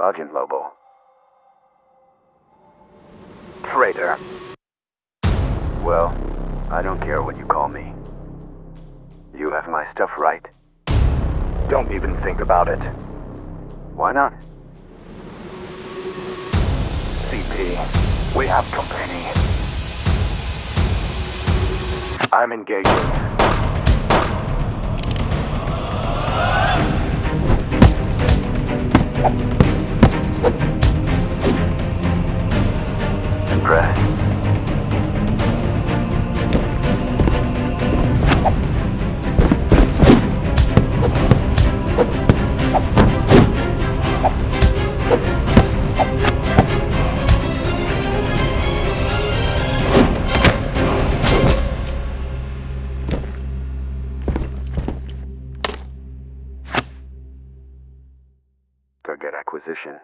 Agent Lobo. Traitor. Well, I don't care what you call me. You have my stuff right? Don't even think about it. Why not? CP, we have company. I'm engaging. Impressed? Target acquisition.